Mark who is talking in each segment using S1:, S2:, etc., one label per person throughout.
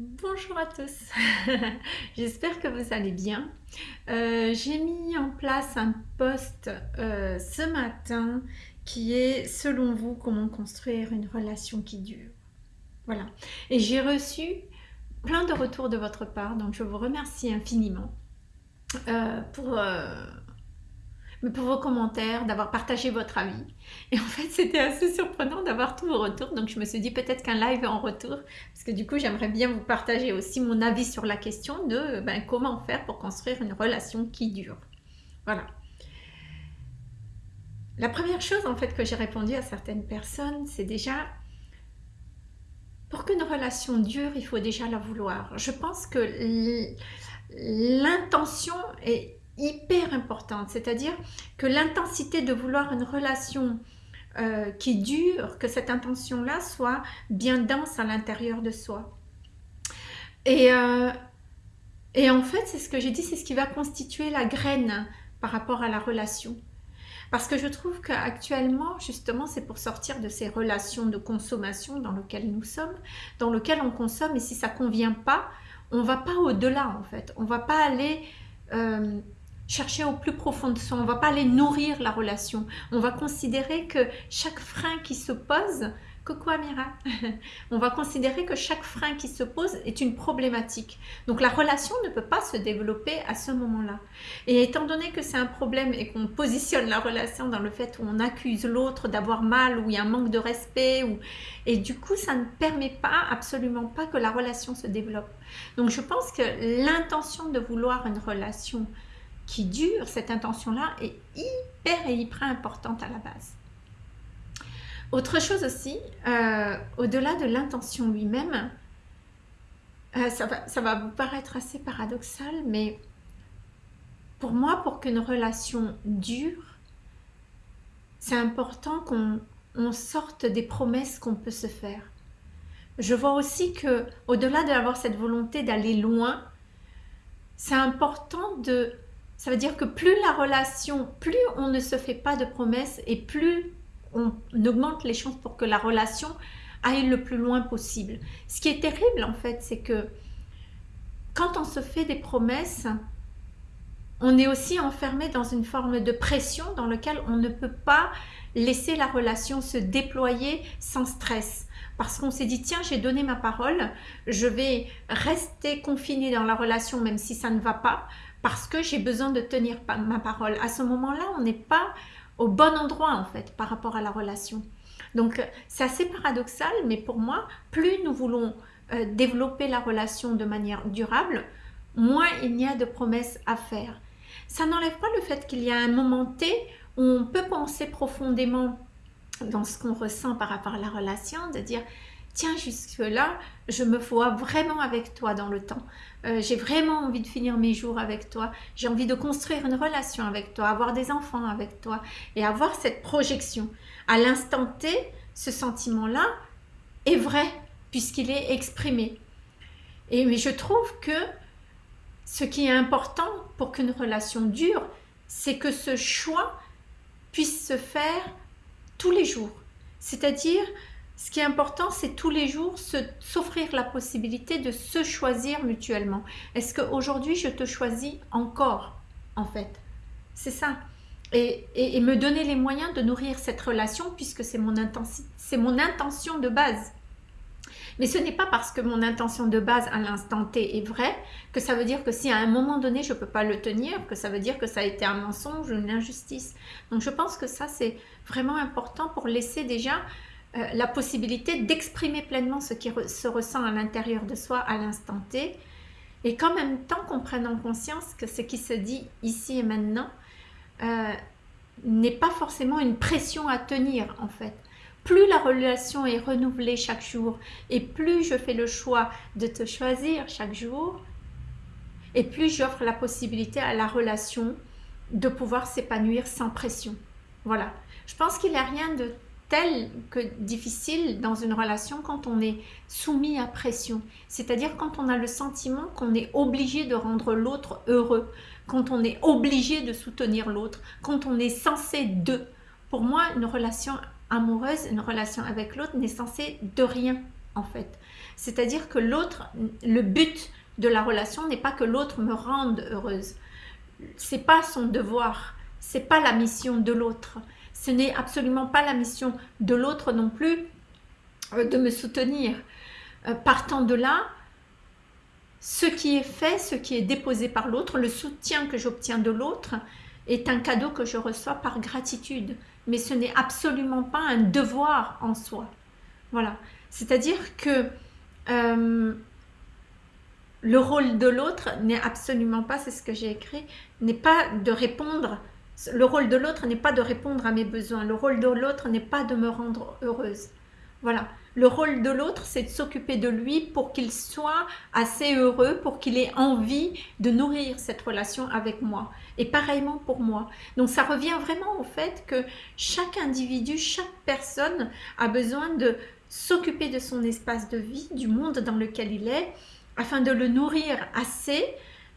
S1: Bonjour à tous, j'espère que vous allez bien. Euh, j'ai mis en place un post euh, ce matin qui est selon vous comment construire une relation qui dure. Voilà, et j'ai reçu plein de retours de votre part, donc je vous remercie infiniment euh, pour pour vos commentaires, d'avoir partagé votre avis. Et en fait, c'était assez surprenant d'avoir tous vos retours. Donc, je me suis dit peut-être qu'un live en retour, parce que du coup, j'aimerais bien vous partager aussi mon avis sur la question de ben, comment faire pour construire une relation qui dure. Voilà. La première chose en fait que j'ai répondu à certaines personnes, c'est déjà pour qu'une relation dure, il faut déjà la vouloir. Je pense que l'intention est hyper importante, c'est-à-dire que l'intensité de vouloir une relation euh, qui dure, que cette intention-là soit bien dense à l'intérieur de soi. Et, euh, et en fait, c'est ce que j'ai dit, c'est ce qui va constituer la graine par rapport à la relation. Parce que je trouve qu'actuellement, justement, c'est pour sortir de ces relations de consommation dans lesquelles nous sommes, dans lesquelles on consomme, et si ça ne convient pas, on ne va pas au-delà, en fait. On ne va pas aller... Euh, chercher au plus profond de soi, on ne va pas aller nourrir la relation. On va considérer que chaque frein qui se pose, coucou Amira, on va considérer que chaque frein qui se pose est une problématique. Donc la relation ne peut pas se développer à ce moment-là. Et étant donné que c'est un problème et qu'on positionne la relation dans le fait où on accuse l'autre d'avoir mal, où il y a un manque de respect, ou... et du coup ça ne permet pas, absolument pas que la relation se développe. Donc je pense que l'intention de vouloir une relation qui dure, cette intention-là est hyper et hyper importante à la base. Autre chose aussi, euh, au-delà de l'intention lui-même, euh, ça, va, ça va vous paraître assez paradoxal, mais pour moi, pour qu'une relation dure, c'est important qu'on sorte des promesses qu'on peut se faire. Je vois aussi que, au-delà d'avoir cette volonté d'aller loin, c'est important de ça veut dire que plus la relation, plus on ne se fait pas de promesses et plus on augmente les chances pour que la relation aille le plus loin possible. Ce qui est terrible en fait, c'est que quand on se fait des promesses, on est aussi enfermé dans une forme de pression dans laquelle on ne peut pas laisser la relation se déployer sans stress. Parce qu'on s'est dit, tiens, j'ai donné ma parole, je vais rester confiné dans la relation même si ça ne va pas parce que j'ai besoin de tenir ma parole. À ce moment-là, on n'est pas au bon endroit en fait par rapport à la relation. Donc c'est assez paradoxal, mais pour moi, plus nous voulons euh, développer la relation de manière durable, moins il n'y a de promesses à faire. Ça n'enlève pas le fait qu'il y a un moment T où on peut penser profondément dans ce qu'on ressent par rapport à la relation, de dire tiens, jusque-là, je me vois vraiment avec toi dans le temps. Euh, j'ai vraiment envie de finir mes jours avec toi. J'ai envie de construire une relation avec toi, avoir des enfants avec toi et avoir cette projection. À l'instant T, ce sentiment-là est vrai puisqu'il est exprimé. Et mais je trouve que ce qui est important pour qu'une relation dure, c'est que ce choix puisse se faire tous les jours. C'est-à-dire ce qui est important, c'est tous les jours s'offrir la possibilité de se choisir mutuellement. Est-ce qu'aujourd'hui, je te choisis encore, en fait? C'est ça. Et, et, me donner les moyens de nourrir cette relation puisque c'est mon, mon intention de base. Mais ce n'est pas parce que mon intention de base à l'instant T est vraie que ça veut dire que si à un moment donné je ne peux pas le tenir, que ça veut dire que ça a été un mensonge ou une injustice. Donc je pense que ça c'est vraiment important pour laisser déjà euh, la possibilité d'exprimer pleinement ce qui se ressent à l'intérieur de soi à l'instant T et qu'en même temps qu'on prenne en conscience que ce qui se dit ici et maintenant euh, n'est pas forcément une pression à tenir en fait. Plus la relation est renouvelée chaque jour et plus je fais le choix de te choisir chaque jour et plus j'offre la possibilité à la relation de pouvoir s'épanouir sans pression. Voilà. Je pense qu'il n'y a rien de tel que difficile dans une relation quand on est soumis à pression. C'est-à-dire quand on a le sentiment qu'on est obligé de rendre l'autre heureux, quand on est obligé de soutenir l'autre, quand on est censé de. Pour moi, une relation amoureuse, une relation avec l'autre n'est censée de rien en fait. C'est-à-dire que l'autre, le but de la relation n'est pas que l'autre me rende heureuse. C'est pas son devoir, c'est pas la mission de l'autre. Ce n'est absolument pas la mission de l'autre non plus euh, de me soutenir. Euh, partant de là, ce qui est fait, ce qui est déposé par l'autre, le soutien que j'obtiens de l'autre est un cadeau que je reçois par gratitude. Mais ce n'est absolument pas un devoir en soi. Voilà. C'est-à-dire que euh, le rôle de l'autre n'est absolument pas, c'est ce que j'ai écrit, n'est pas de répondre, le rôle de l'autre n'est pas de répondre à mes besoins, le rôle de l'autre n'est pas de me rendre heureuse. Voilà. Le rôle de l'autre, c'est de s'occuper de lui pour qu'il soit assez heureux, pour qu'il ait envie de nourrir cette relation avec moi. Et pareillement pour moi. Donc ça revient vraiment au fait que chaque individu, chaque personne a besoin de s'occuper de son espace de vie, du monde dans lequel il est, afin de le nourrir assez,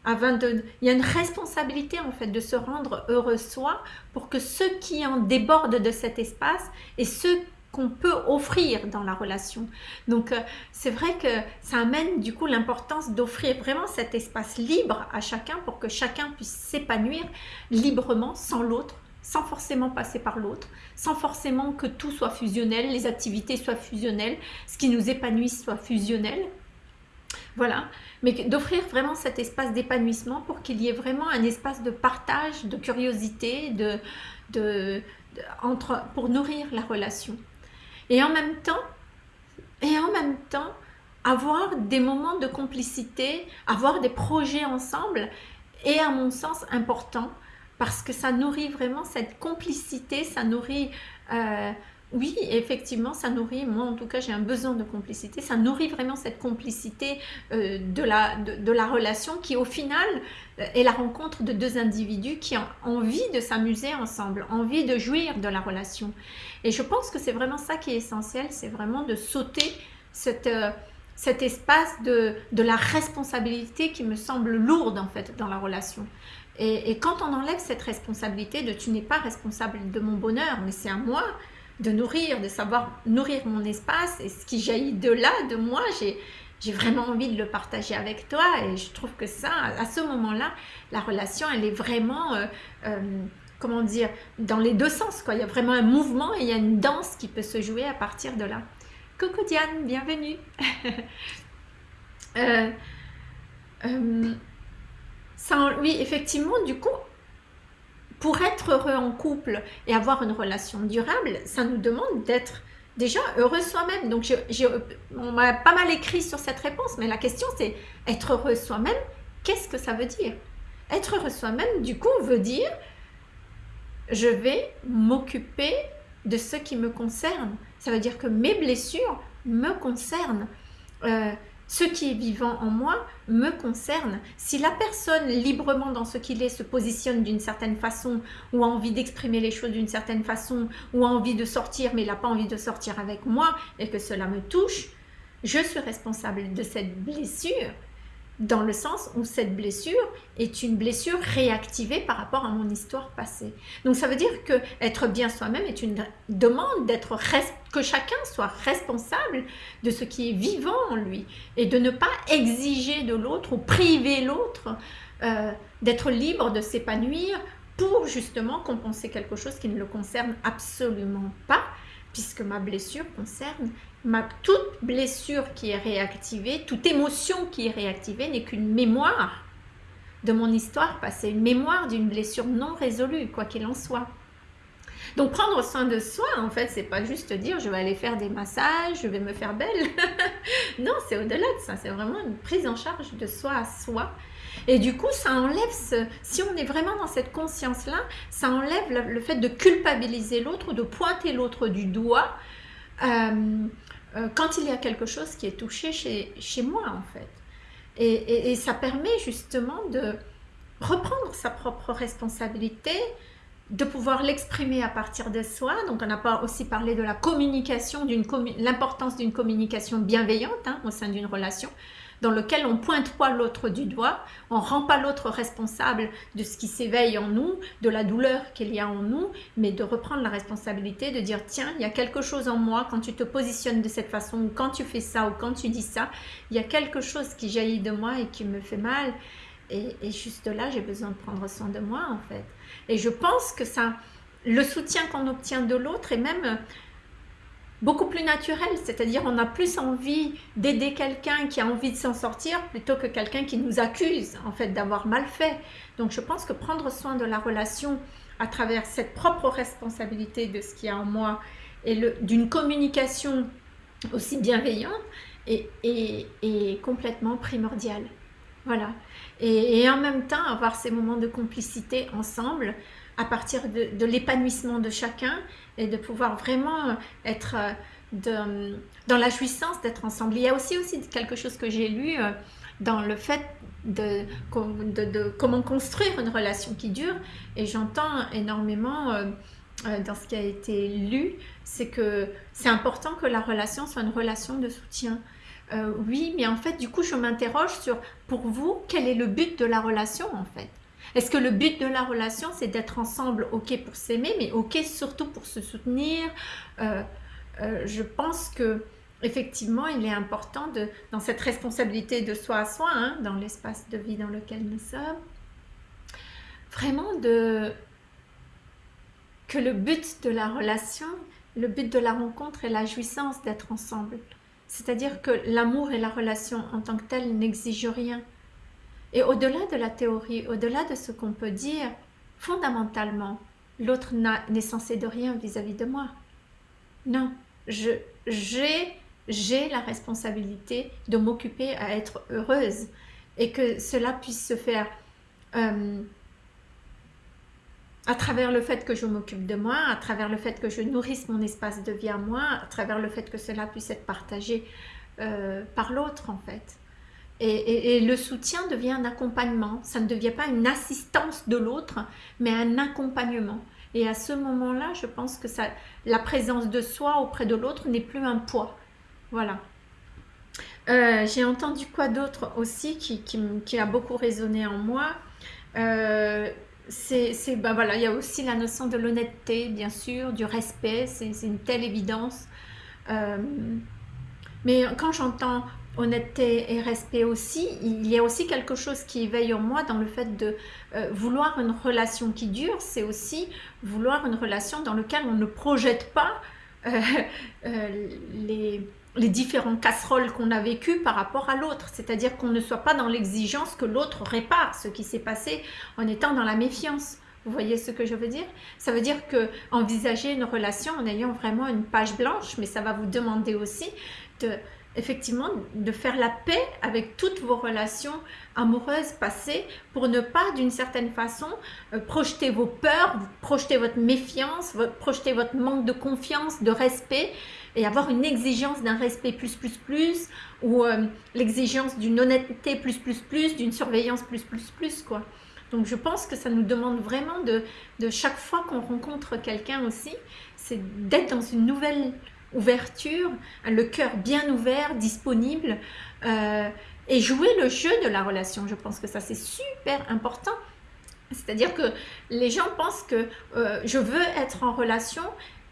S1: il y a une responsabilité en fait de se rendre heureux soi pour que ceux qui en débordent de cet espace et ceux qu'on peut offrir dans la relation. Donc euh, c'est vrai que ça amène du coup l'importance d'offrir vraiment cet espace libre à chacun pour que chacun puisse s'épanouir librement sans l'autre, sans forcément passer par l'autre, sans forcément que tout soit fusionnel, les activités soient fusionnelles, ce qui nous épanouit soit fusionnel. Voilà, mais d'offrir vraiment cet espace d'épanouissement pour qu'il y ait vraiment un espace de partage, de curiosité, de, de, entre, pour nourrir la relation. Et en même temps, et en même temps, avoir des moments de complicité, avoir des projets ensemble est à mon sens important parce que ça nourrit vraiment cette complicité, ça nourrit, euh, oui effectivement ça nourrit, moi en tout cas j'ai un besoin de complicité, ça nourrit vraiment cette complicité euh, de, la, de, la relation qui au final euh, est la rencontre de deux individus qui ont envie de s'amuser ensemble, envie de jouir de la relation. Et je pense que c'est vraiment ça qui est essentiel, c'est vraiment de sauter euh, cet espace de, de, la responsabilité qui me semble lourde en fait dans la relation. Et quand on enlève cette responsabilité de tu n'es pas responsable de mon bonheur, mais c'est à moi de nourrir, de savoir nourrir mon espace et ce qui jaillit de là, de moi, j'ai vraiment envie de le partager avec toi et je trouve que ça, à ce moment-là, la relation, elle est vraiment euh, euh, comment dire, dans les deux sens. Quoi. Il y a vraiment un mouvement et il y a une danse qui peut se jouer à partir de là. Coucou Diane, bienvenue. euh, oui, effectivement, du coup, pour être heureux en couple et avoir une relation durable, ça nous demande d'être déjà heureux soi-même. Donc, on m'a pas mal écrit sur cette réponse, mais la question c'est être heureux soi-même, qu'est-ce que ça veut dire? Être heureux soi-même, du coup, veut dire je vais m'occuper de ce qui me concerne. Ça veut dire que mes blessures me concernent. Euh, ce qui est vivant en moi me concerne. Si la personne librement dans ce qu'il est se positionne d'une certaine façon ou a envie d'exprimer les choses d'une certaine façon ou a envie de sortir mais n'a pas envie de sortir avec moi et que cela me touche, je suis responsable de cette blessure dans le sens où cette blessure est une blessure réactivée par rapport à mon histoire passée. Donc ça veut dire que être bien soi-même est une demande d'être que chacun soit responsable de ce qui est vivant en lui et de ne pas exiger de l'autre ou priver l'autre euh, d'être libre de s'épanouir pour justement compenser quelque chose qui ne le concerne absolument pas puisque ma blessure concerne ma, toute blessure qui est réactivée, toute émotion qui est réactivée n'est qu'une mémoire de mon histoire passée, une mémoire d'une blessure non résolue, quoi qu'il en soit. Donc prendre soin de soi, en fait, c'est pas juste dire je vais aller faire des massages, je vais me faire belle. non, c'est au-delà de ça, c'est vraiment une prise en charge de soi à soi. Et du coup, ça enlève, si on est vraiment dans cette conscience-là, ça enlève le, fait de culpabiliser l'autre, de pointer l'autre du doigt. Euh, euh, quand il y a quelque chose qui est touché chez, moi en fait. Et, et, ça permet justement de reprendre sa propre responsabilité, de pouvoir l'exprimer à partir de soi. Donc on n'a pas aussi parlé de la communication, l'importance d'une communication bienveillante hein, au sein d'une relation dans lequel on pointe pas l'autre du doigt, on rend pas l'autre responsable de ce qui s'éveille en nous, de la douleur qu'il y a en nous, mais de reprendre la responsabilité, de dire tiens, il y a quelque chose en moi quand tu te positionnes de cette façon, ou quand tu fais ça, ou quand tu dis ça, il y a quelque chose qui jaillit de moi et qui me fait mal. Et, et juste là, j'ai besoin de prendre soin de moi en fait. Et je pense que ça, le soutien qu'on obtient de l'autre et même beaucoup plus naturel, c'est-à-dire on a plus envie d'aider quelqu'un qui a envie de s'en sortir plutôt que quelqu'un qui nous accuse en fait d'avoir mal fait. Donc je pense que prendre soin de la relation à travers cette propre responsabilité de ce qu'il y a en moi et d'une communication aussi bienveillante est, complètement primordial. Voilà. Et, en même temps, avoir ces moments de complicité ensemble à partir de, l'épanouissement de chacun et de pouvoir vraiment être euh, de, dans la jouissance d'être ensemble. Il y a aussi, aussi quelque chose que j'ai lu euh, dans le fait de, comment construire une relation qui dure et j'entends énormément euh, dans ce qui a été lu, c'est que c'est important que la relation soit une relation de soutien. oui, mais en fait, du coup, je m'interroge sur, pour vous, quel est le but de la relation en fait? Est-ce que le but de la relation, c'est d'être ensemble, ok pour s'aimer, mais ok surtout pour se soutenir? Euh, euh, Je pense que effectivement, il est important de, dans cette responsabilité de soi à soi, hein, dans l'espace de vie dans lequel nous sommes, vraiment de que le but de la relation, le but de la rencontre est la jouissance d'être ensemble. C'est-à-dire que l'amour et la relation en tant que telle n'exigent rien. Et au-delà de la théorie, au-delà de ce qu'on peut dire, fondamentalement, l'autre n'est censé de rien vis-à-vis de moi. Non, j'ai la responsabilité de m'occuper à être heureuse et que cela puisse se faire euh, à travers le fait que je m'occupe de moi, à travers le fait que je nourrisse mon espace de vie à moi, à travers le fait que cela puisse être partagé euh, par l'autre en fait. Et, le soutien devient un accompagnement. Ça ne devient pas une assistance de l'autre, mais un accompagnement. Et à ce moment-là, je pense que ça, la présence de soi auprès de l'autre n'est plus un poids. Voilà. Euh, j'ai entendu quoi d'autre aussi qui, qui, a beaucoup résonné en moi? Euh, c'est, ben voilà, il y a aussi la notion de l'honnêteté, bien sûr, du respect, c'est, une telle évidence. Euh, mais quand j'entends honnêteté et respect aussi, il y a aussi quelque chose qui éveille en moi dans le fait de euh, vouloir une relation qui dure, c'est aussi vouloir une relation dans laquelle on ne projette pas euh, euh, les, les différentes casseroles qu'on a vécues par rapport à l'autre, c'est-à-dire qu'on ne soit pas dans l'exigence que l'autre répare ce qui s'est passé en étant dans la méfiance. Vous voyez ce que je veux dire? Ça veut dire que envisager une relation en ayant vraiment une page blanche, mais ça va vous demander aussi de effectivement de faire la paix avec toutes vos relations amoureuses passées pour ne pas d'une certaine façon euh, projeter vos peurs, projeter votre méfiance, projeter votre manque de confiance, de respect et avoir une exigence d'un respect plus plus plus ou euh, l'exigence d'une honnêteté plus plus plus, d'une surveillance plus plus plus quoi. Donc je pense que ça nous demande vraiment de, de chaque fois qu'on rencontre quelqu'un aussi, c'est d'être dans une nouvelle ouverture, le cœur bien ouvert, disponible, euh, et jouer le jeu de la relation. Je pense que ça c'est super important. C'est-à-dire que les gens pensent que euh, je veux être en relation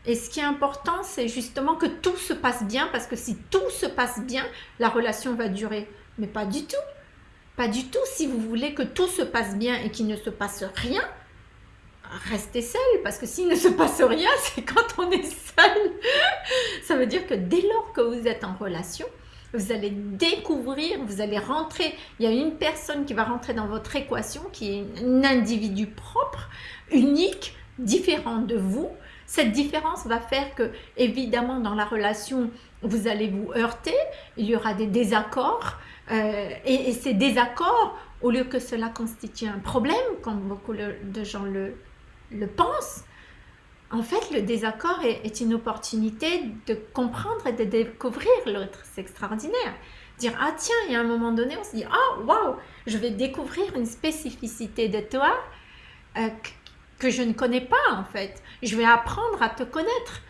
S1: et ce qui est important c'est justement que tout se passe bien parce que si tout se passe bien, la relation va durer. Mais pas du tout. Pas du tout. Si vous voulez que tout se passe bien et qu'il ne se passe rien, restez seul parce que s'il ne se passe rien, c'est quand on est seul. Ça veut dire que dès lors que vous êtes en relation, vous allez découvrir, vous allez rentrer, il y a une personne qui va rentrer dans votre équation qui est un individu propre, unique, différent de vous. Cette différence va faire que, évidemment, dans la relation, vous allez vous heurter, il y aura des désaccords, euh, et, ces désaccords, au lieu que cela constitue un problème, comme beaucoup de gens le, le pense, en fait, le désaccord est, une opportunité de comprendre et de découvrir l'autre. C'est extraordinaire. Dire, ah tiens, il y a un moment donné, on se dit, ah waouh, je vais découvrir une spécificité de toi euh, que je ne connais pas en fait. Je vais apprendre à te connaître.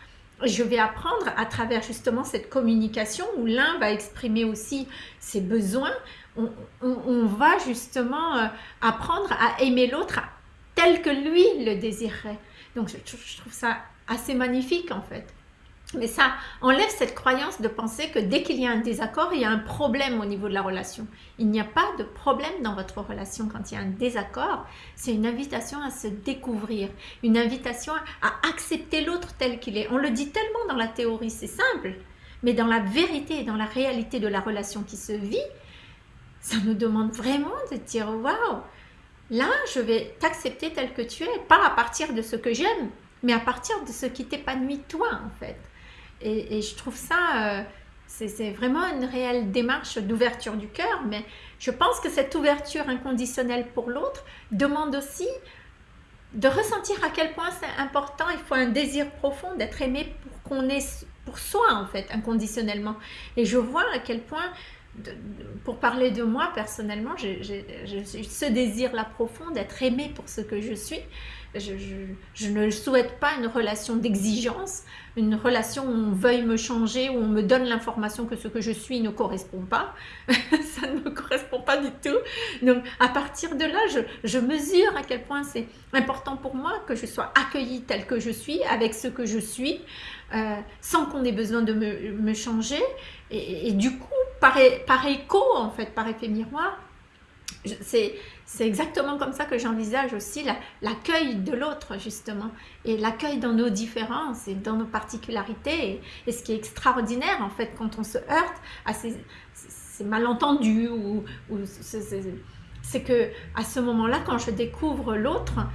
S1: Je vais apprendre à travers justement cette communication où l'un va exprimer aussi ses besoins. On, va justement euh, apprendre à aimer l'autre tel que lui le désirerait. Donc je trouve ça assez magnifique en fait. Mais ça enlève cette croyance de penser que dès qu'il y a un désaccord, il y a un problème au niveau de la relation. Il n'y a pas de problème dans votre relation quand il y a un désaccord. C'est une invitation à se découvrir, une invitation à accepter l'autre tel qu'il est. On le dit tellement dans la théorie, c'est simple. Mais dans la vérité et dans la réalité de la relation qui se vit, ça nous demande vraiment de dire waouh, là je vais t'accepter tel que tu es, pas à partir de ce que j'aime, mais à partir de ce qui t'épanouit toi en fait. Et, je trouve ça, euh, c'est vraiment une réelle démarche d'ouverture du cœur, mais je pense que cette ouverture inconditionnelle pour l'autre demande aussi de ressentir à quel point c'est important, il faut un désir profond d'être aimé pour qu'on est pour soi en fait, inconditionnellement. Et je vois à quel point, pour parler de moi personnellement, j'ai ce désir-là profond d'être aimé pour ce que je suis, je, ne souhaite pas une relation d'exigence, une relation où on veuille me changer, où on me donne l'information que ce que je suis ne correspond pas. ça ne me correspond pas du tout. Donc à partir de là, je, mesure à quel point c'est important pour moi que je sois accueillie telle que je suis, avec ce que je suis, euh, sans qu'on ait besoin de me, changer. Et, du coup, par, écho, en fait, par effet miroir, c'est c'est exactement comme ça que j'envisage aussi l'accueil de l'autre, justement. Et l'accueil dans nos différences et dans nos particularités. Et, ce qui est extraordinaire, en fait, quand on se heurte à ces, malentendus, ou, c'est que à ce moment-là, quand je découvre l'autre,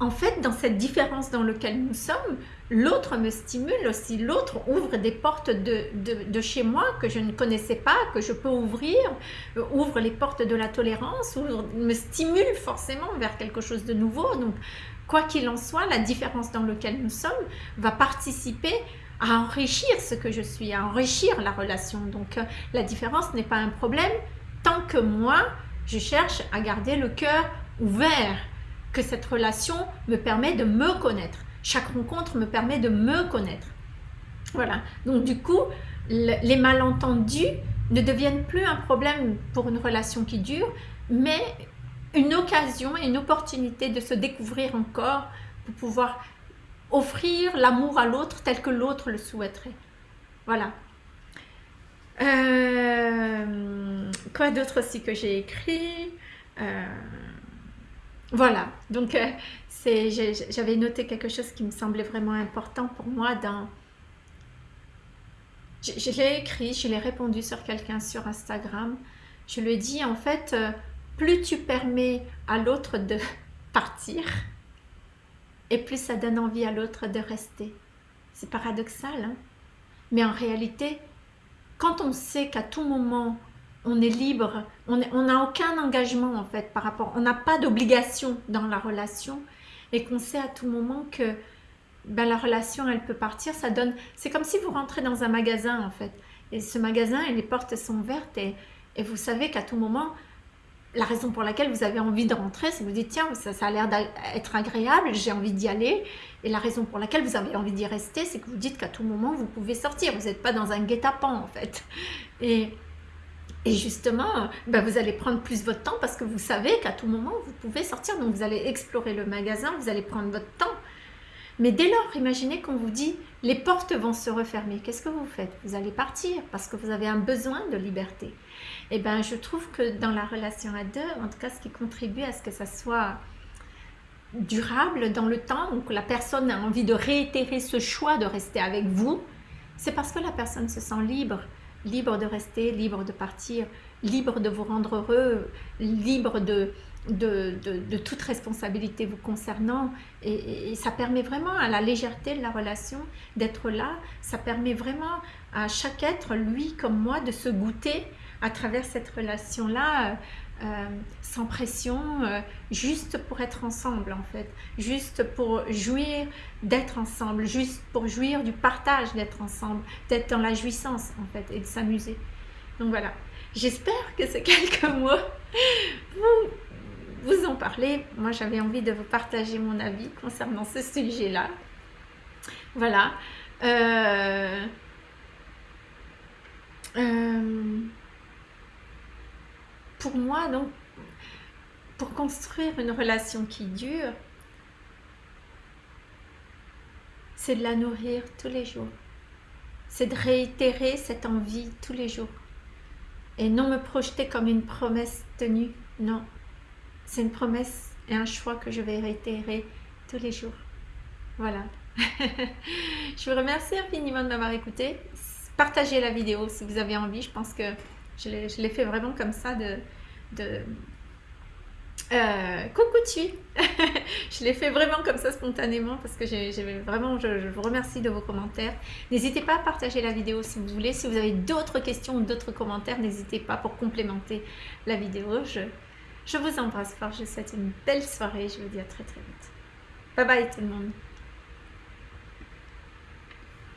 S1: en fait, dans cette différence dans laquelle nous sommes, l'autre me stimule aussi, l'autre ouvre des portes de, chez moi que je ne connaissais pas, que je peux ouvrir, euh, ouvre les portes de la tolérance, me stimule forcément vers quelque chose de nouveau. Donc, quoi qu'il en soit, la différence dans laquelle nous sommes va participer à enrichir ce que je suis, à enrichir la relation. Donc, euh, la différence n'est pas un problème tant que moi, je cherche à garder le cœur ouvert, que cette relation me permet de me connaître chaque rencontre me permet de me connaître. Voilà. Donc du coup, les malentendus ne deviennent plus un problème pour une relation qui dure, mais une occasion et une opportunité de se découvrir encore pour pouvoir offrir l'amour à l'autre tel que l'autre le souhaiterait. Voilà. Euh, quoi d'autre aussi que j'ai écrit? Euh, Voilà, donc euh, j'avais noté quelque chose qui me semblait vraiment important pour moi dans... Je, l'ai écrit, je l'ai répondu sur quelqu'un sur Instagram. Je lui ai dit, en fait, euh, plus tu permets à l'autre de partir, et plus ça donne envie à l'autre de rester. C'est paradoxal, hein mais en réalité, quand on sait qu'à tout moment, on est libre, on n'a aucun engagement en fait par rapport, on n'a pas d'obligation dans la relation, et qu'on sait à tout moment que ben, la relation elle peut partir, ça donne, c'est comme si vous rentrez dans un magasin en fait, et ce magasin et les portes sont ouvertes et, et vous savez qu'à tout moment, la raison pour laquelle vous avez envie de rentrer, c'est que vous dites tiens, ça, ça a l'air d'être agréable, j'ai envie d'y aller. Et la raison pour laquelle vous avez envie d'y rester, c'est que vous dites qu'à tout moment, vous pouvez sortir. Vous n'êtes pas dans un guet-apens en fait. Et, et justement, ben vous allez prendre plus votre temps parce que vous savez qu'à tout moment, vous pouvez sortir. Donc, vous allez explorer le magasin, vous allez prendre votre temps. Mais dès lors, imaginez qu'on vous dit, les portes vont se refermer. Qu'est-ce que vous faites? Vous allez partir parce que vous avez un besoin de liberté. Et eh bien, je trouve que dans la relation à deux, en tout cas, ce qui contribue à ce que ça soit durable dans le temps, ou que la personne a envie de réitérer ce choix de rester avec vous, c'est parce que la personne se sent libre libre de rester, libre de partir, libre de vous rendre heureux, libre de, de, toute responsabilité vous concernant. Et, ça permet vraiment à la légèreté de la relation d'être là. Ça permet vraiment à chaque être, lui comme moi, de se goûter à travers cette relation-là euh, sans pression, euh, juste pour être ensemble en fait, juste pour jouir d'être ensemble, juste pour jouir du partage d'être ensemble, d'être dans la jouissance en fait et de s'amuser. Donc voilà, j'espère que ces quelques mots vous vous en parler. Moi, j'avais envie de vous partager mon avis concernant ce sujet-là. Voilà. Euh, pour moi, donc, pour construire une relation qui dure, c'est de la nourrir tous les jours. C'est de réitérer cette envie tous les jours. Et non me projeter comme une promesse tenue. Non, c'est une promesse et un choix que je vais réitérer tous les jours. Voilà. je vous remercie infiniment de m'avoir écouté. Partagez la vidéo si vous avez envie. Je pense que je l'ai fait vraiment comme ça de... de euh, coucou Je l'ai fait vraiment comme ça spontanément parce que j'ai vraiment, je, vous remercie de vos commentaires. N'hésitez pas à partager la vidéo si vous voulez. Si vous avez d'autres questions ou d'autres commentaires, n'hésitez pas pour complémenter la vidéo. Je, je vous embrasse fort. Je vous souhaite une belle soirée. Je vous dis à très très vite. Bye bye tout le monde.